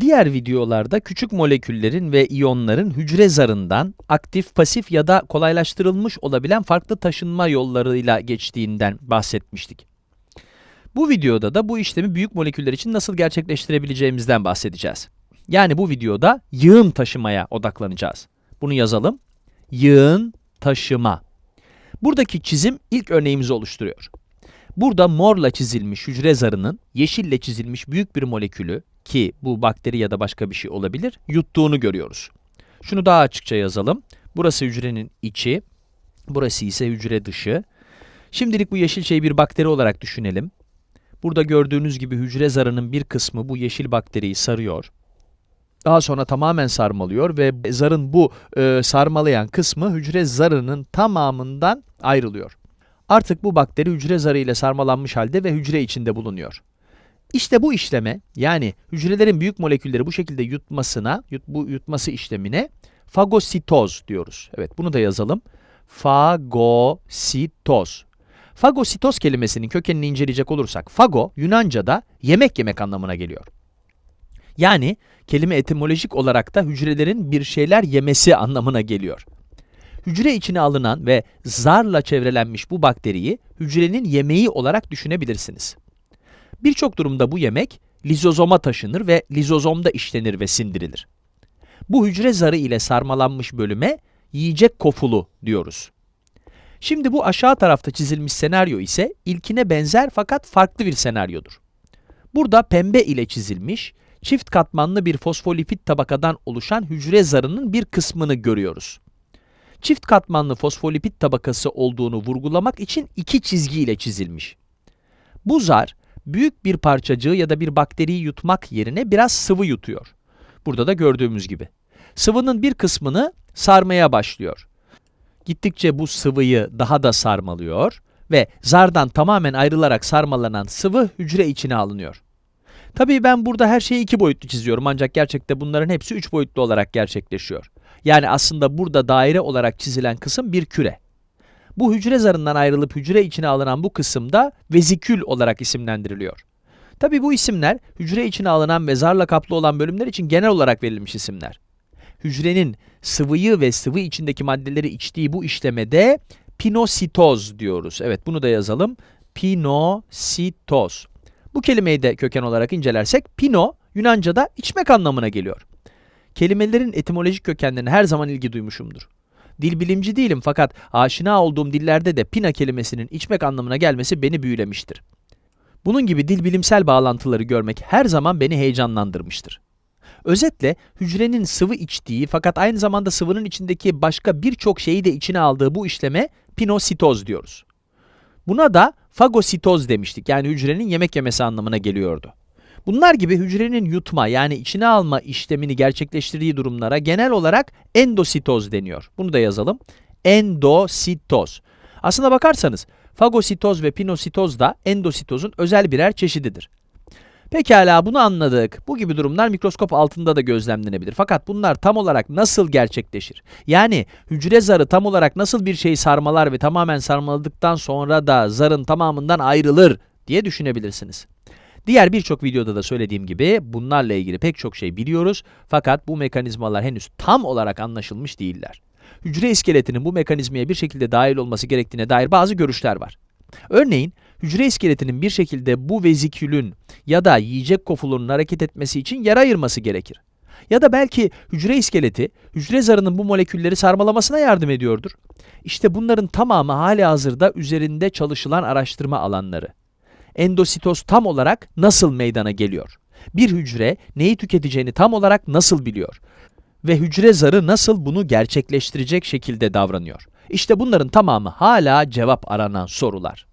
Diğer videolarda küçük moleküllerin ve iyonların hücre zarından aktif, pasif ya da kolaylaştırılmış olabilen farklı taşınma yollarıyla geçtiğinden bahsetmiştik. Bu videoda da bu işlemi büyük moleküller için nasıl gerçekleştirebileceğimizden bahsedeceğiz. Yani bu videoda yığın taşımaya odaklanacağız. Bunu yazalım. Yığın taşıma. Buradaki çizim ilk örneğimizi oluşturuyor. Burada morla çizilmiş hücre zarının yeşille çizilmiş büyük bir molekülü ki bu bakteri ya da başka bir şey olabilir, yuttuğunu görüyoruz. Şunu daha açıkça yazalım. Burası hücrenin içi, burası ise hücre dışı. Şimdilik bu yeşil şeyi bir bakteri olarak düşünelim. Burada gördüğünüz gibi hücre zarının bir kısmı bu yeşil bakteriyi sarıyor. Daha sonra tamamen sarmalıyor ve zarın bu e, sarmalayan kısmı hücre zarının tamamından ayrılıyor. Artık bu bakteri hücre zarı ile sarmalanmış halde ve hücre içinde bulunuyor. İşte bu işleme, yani hücrelerin büyük molekülleri bu şekilde yutmasına, yut, bu yutması işlemine fagositoz diyoruz. Evet, bunu da yazalım. Fagositoz. Fagositoz kelimesinin kökenini inceleyecek olursak, fago, Yunanca'da yemek yemek anlamına geliyor. Yani, kelime etimolojik olarak da hücrelerin bir şeyler yemesi anlamına geliyor. Hücre içine alınan ve zarla çevrelenmiş bu bakteriyi hücrenin yemeği olarak düşünebilirsiniz. Birçok durumda bu yemek lizozoma taşınır ve lizozomda işlenir ve sindirilir. Bu hücre zarı ile sarmalanmış bölüme yiyecek kofulu diyoruz. Şimdi bu aşağı tarafta çizilmiş senaryo ise ilkine benzer fakat farklı bir senaryodur. Burada pembe ile çizilmiş, çift katmanlı bir fosfolipid tabakadan oluşan hücre zarının bir kısmını görüyoruz. Çift katmanlı fosfolipid tabakası olduğunu vurgulamak için iki çizgi ile çizilmiş. Bu zar, büyük bir parçacığı ya da bir bakteriyi yutmak yerine biraz sıvı yutuyor. Burada da gördüğümüz gibi. Sıvının bir kısmını sarmaya başlıyor. Gittikçe bu sıvıyı daha da sarmalıyor ve zardan tamamen ayrılarak sarmalanan sıvı hücre içine alınıyor. Tabii ben burada her şeyi iki boyutlu çiziyorum ancak gerçekte bunların hepsi üç boyutlu olarak gerçekleşiyor. Yani aslında burada daire olarak çizilen kısım bir küre. Bu hücre zarından ayrılıp hücre içine alınan bu kısım da vezikül olarak isimlendiriliyor. Tabi bu isimler hücre içine alınan ve zarla kaplı olan bölümler için genel olarak verilmiş isimler. Hücrenin sıvıyı ve sıvı içindeki maddeleri içtiği bu işlemede pinositoz diyoruz. Evet bunu da yazalım. Pinositoz. Bu kelimeyi de köken olarak incelersek pino Yunanca'da içmek anlamına geliyor. Kelimelerin etimolojik kökenlerine her zaman ilgi duymuşumdur. Dil bilimci değilim fakat aşina olduğum dillerde de pina kelimesinin içmek anlamına gelmesi beni büyülemiştir. Bunun gibi dil bilimsel bağlantıları görmek her zaman beni heyecanlandırmıştır. Özetle hücrenin sıvı içtiği fakat aynı zamanda sıvının içindeki başka birçok şeyi de içine aldığı bu işleme pinositoz diyoruz. Buna da fagositoz demiştik yani hücrenin yemek yemesi anlamına geliyordu. Bunlar gibi hücrenin yutma yani içine alma işlemini gerçekleştirdiği durumlara genel olarak endositoz deniyor. Bunu da yazalım. Endositoz. Aslına bakarsanız fagositoz ve pinositoz da endositozun özel birer çeşididir. Pekala bunu anladık. Bu gibi durumlar mikroskop altında da gözlemlenebilir. Fakat bunlar tam olarak nasıl gerçekleşir? Yani hücre zarı tam olarak nasıl bir şeyi sarmalar ve tamamen sarmaladıktan sonra da zarın tamamından ayrılır diye düşünebilirsiniz. Diğer birçok videoda da söylediğim gibi bunlarla ilgili pek çok şey biliyoruz fakat bu mekanizmalar henüz tam olarak anlaşılmış değiller. Hücre iskeletinin bu mekanizmaya bir şekilde dahil olması gerektiğine dair bazı görüşler var. Örneğin, hücre iskeletinin bir şekilde bu vezikülün ya da yiyecek kofulunun hareket etmesi için yer ayırması gerekir. Ya da belki hücre iskeleti, hücre zarının bu molekülleri sarmalamasına yardım ediyordur. İşte bunların tamamı hali hazırda üzerinde çalışılan araştırma alanları endositoz tam olarak nasıl meydana geliyor? Bir hücre neyi tüketeceğini tam olarak nasıl biliyor? Ve hücre zarı nasıl bunu gerçekleştirecek şekilde davranıyor? İşte bunların tamamı hala cevap aranan sorular.